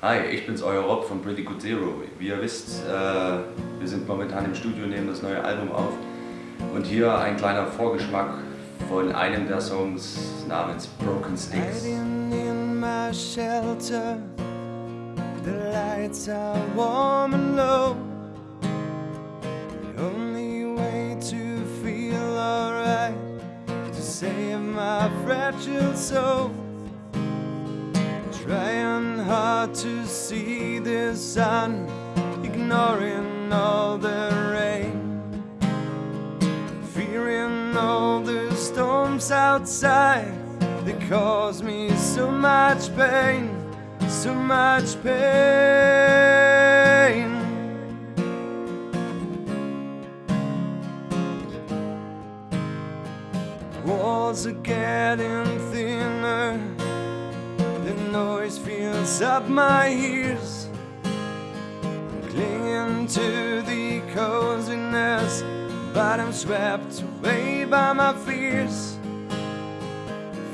Hi, ich bin's, euer Rob von Pretty Good Zero. Wie ihr wisst, äh, wir sind momentan im Studio, nehmen das neue Album auf. Und hier ein kleiner Vorgeschmack von einem der Songs namens Broken Sticks. in my shelter, the lights are warm and low. The only way to feel alright to save my fragile soul. Hard to see the sun, ignoring all the rain, fearing all the storms outside that cause me so much pain, so much pain. Walls are getting thinner, up my ears. Clinging to the coziness, but I'm swept away by my fears.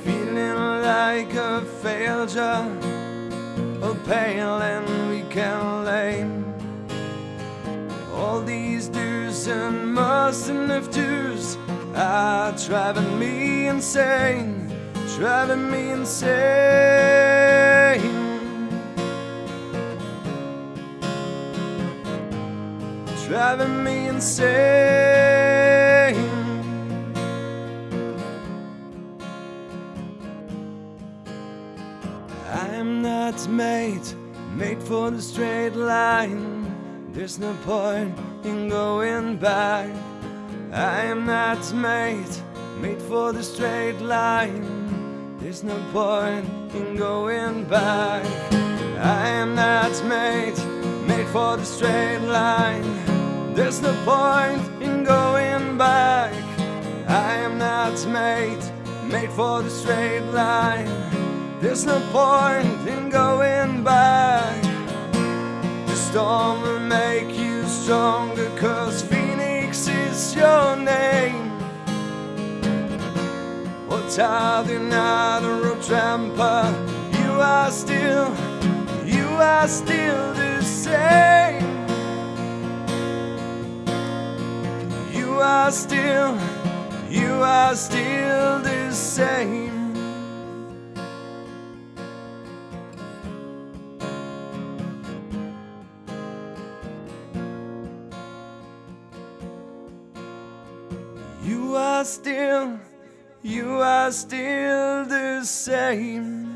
Feeling like a failure, a pale and weak and lame. All these do's and musts and if do's are driving me insane, driving me insane. Driving me insane. I'm not made, made for the straight line. There's no point in going back. I am not made, made for the straight line. There's no point in going back. I am not made, made for the straight line. There's no point in going back. I am not made, made for the straight line. There's no point in going back. The storm will make you stronger, cause Phoenix is your name. What are the another tramper? You are still, you are still the same. Are still, you are still the same. You are still, you are still the same.